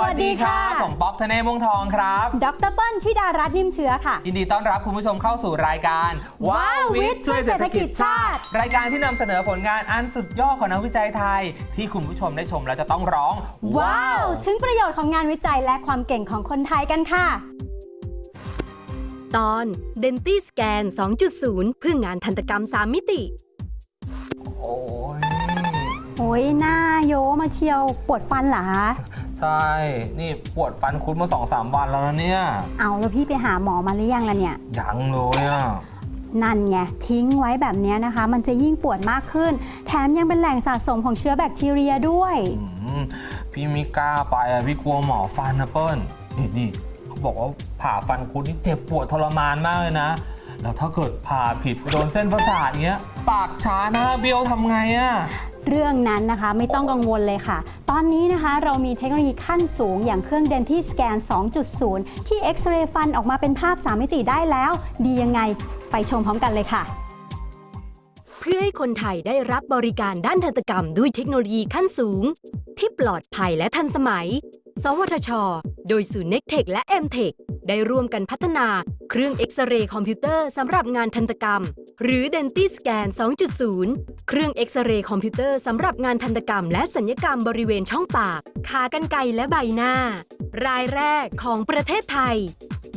วัสดีค่ะ ผมป๊อกธเนศวงศ์ทองครับ ดรเปิ้ลธิดารัตน์นิ่มเชื้อค่ะ ยินดีต้อนรับคุณผู้ชมเข้าสู่รายการว้าววิทย์ช่วยเศรษฐกิจชาติ รายการที่นำเสนอผลงานอันสุดยอดของนักวิจัยไทย ที่คุณผู้ชมได้ชมแล้วจะต้องร้อง ว้าว ถึงประโยชน์ของงานวิจัยและความเก่งของคนไทยกันค่ะ ตอน d e n t i Scan 2.0 เพื่องานทันตกรรม 3 มิติ โอ้ยโอ้ยหน้าโยมาเชียวปวดฟันเหรอคะ ใช่ นี่ปวดฟันคุดมาสองสามวันแล้วนะเนี่ยเอาแล้วพี่ไปหาหมอมาหรือยังล่ะเนี่ย ยังเลยอะ นั่นไงทิ้งไว้แบบเนี้ยนะคะ มันจะยิ่งปวดมากขึ้น แถมยังเป็นแหล่งสะสมของเชื้อแบคทีเรียด้วย อืมพี่ไม่กล้าไปอะพี่กลัวหมอฟันนะเปิ้ลนี่นี่เขาบอกว่าผ่าฟันคุดนี่เจ็บปวดทรมานมากเลยนะ แล้วถ้าเกิดผ่าผิดไปโดนเส้นประสาทเงี้ย ปากช้าหน้าเบี้ยวทำไงอะ เรื่องนั้นนะคะ ไม่ต้องกังวลเลยค่ะ ตอนนี้นะคะเรามีเทคโนโลยีขั้นสูง อย่างเครื่อง Denti Scan 2.0 ที่เอ็กซเรย์ฟันออกมาเป็นภาพ 3 มิติได้แล้ว ดียังไงไปชมพร้อมกันเลยค่ะ เพื่อให้คนไทยได้รับบริการด้านทันตกรรมด้วยเทคโนโลยีขั้นสูง ที่ปลอดภัยและทันสมัย สวทช โดยศูนย์ NECTEC และ MTEC ได้ร่วมกันพัฒนาเครื่องเอ็กซเรย์คอมพิวเตอร์สำหรับงานทันตกรรม หรือ DentiScan 2.0 เครื่องเอ็กซเรย์คอมพิวเตอร์สำหรับงานทันตกรรมและศัลยกรรมบริเวณช่องปาก ขากรรไกรและใบหน้า รายแรกของประเทศไทย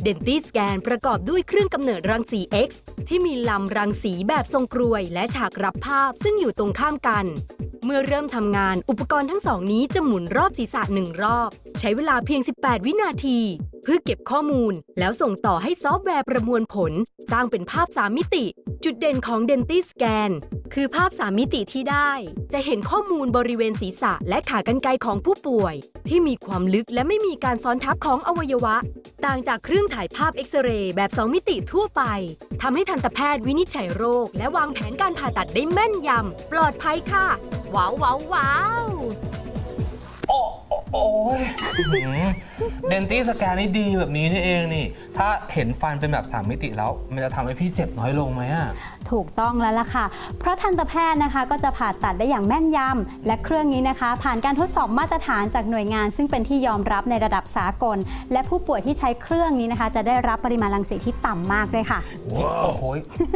d e n t i Scan ประกอบด้วยเครื่องกำเนิดรังสี X ที่มีลำรังสีแบบทรงกรวย และฉากรับภาพซึ่งอยู่ตรงข้ามกัน เมื่อเริ่มทำงานอุปกรณ์ทั้งสองนี้จะหมุนรอบศีรษะหนึ่งรอบ ใช้เวลาเพียง 18 วินาที เพื่อเก็บข้อมูล แล้วส่งต่อให้ซอฟต์แวร์ประมวลผล สร้างเป็นภาพ3มิติ จุดเด่นของ DentiScan คือภาพ3มิติที่ได้ จะเห็นข้อมูลบริเวณศีรษะและขากรรไกรของผู้ป่วย ที่มีความลึกและไม่มีการซ้อนทับของอวัยวะ ต่างจากเครื่องถ่ายภาพเอ็กซเรย์แบบ 2 มิติทั่วไปทำให้ทันตแพทย์วินิจฉัยโรค และวางแผนการผ่าตัดได้แม่นยำปลอดภัยค่ะ ว้าวว้าวว้าว โอ้ยเดนตี้สแกนนี่ดีแบบนี้นี่เองนี่ ถ้าเห็นฟันเป็นแบบ 3 มิติแล้ว มันจะทำให้พี่เจ็บน้อยลงไหมอะ ถูกต้องแล้วล่ะค่ะ เพราะทันตแพทย์นะคะก็จะผ่าตัดได้อย่างแม่นยำ และเครื่องนี้นะคะ ผ่านการทดสอบมาตรฐานจากหน่วยงาน ซึ่งเป็นที่ยอมรับในระดับสากล และผู้ป่วยที่ใช้เครื่องนี้นะคะ จะได้รับปริมาณรังสีที่ต่ำมากด้วยค่ะ โอ้โห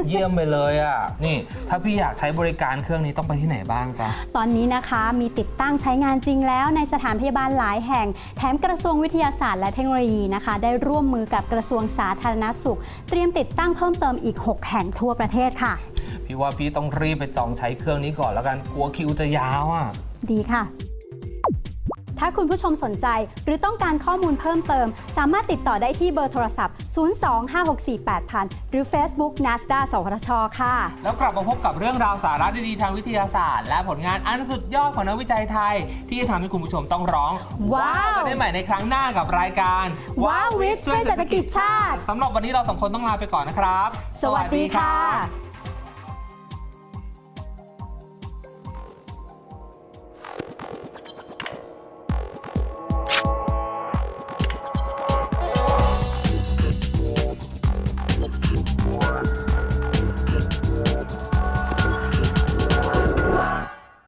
เยี่ยมไปเลยอะ นี่ ถ้าพี่อยากใช้บริการเครื่องนี้ต้องไปที่ไหนบ้างจ๊ะ ตอนนี้นะคะมีติดตั้งใช้งานจริงแล้วในสถานพยาบาลหลายแห่ง แถมกระทรวงวิทยาศาสตร์และเทคโนโลยีนะคะ ได้ร่วมมือกับกระทรวงสาธารณสุข เตรียมติดตั้งเพิ่มเติมอีก 6 แห่งทั่วประเทศค่ะ พี่ว่าพี่ต้องรีบไปจองใช้เครื่องนี้ก่อนแล้วกันกลัวคิวจะยาวอะ ดีค่ะ ถ้าคุณผู้ชมสนใจหรือต้องการข้อมูลเพิ่มเติม สามารถติดต่อได้ที่เบอร์โทรศัพท์ 025648000 หรือ Facebook NASDA สวทช ค่ะ แล้วกลับมาพบกับเรื่องราวสาระดีๆทางวิทยาศาสตร์ และผลงานอันสุดยอดของนักวิจัยไทย ที่จะทำให้คุณผู้ชมต้องร้องว้าว กันได้ใหม่ในครั้งหน้ากับรายการว้าววิทย์ช่วยเศรษฐกิจชาติ สำหรับวันนี้เราสองคนต้องลาไปก่อนนะครับ สวัสดีค่ะ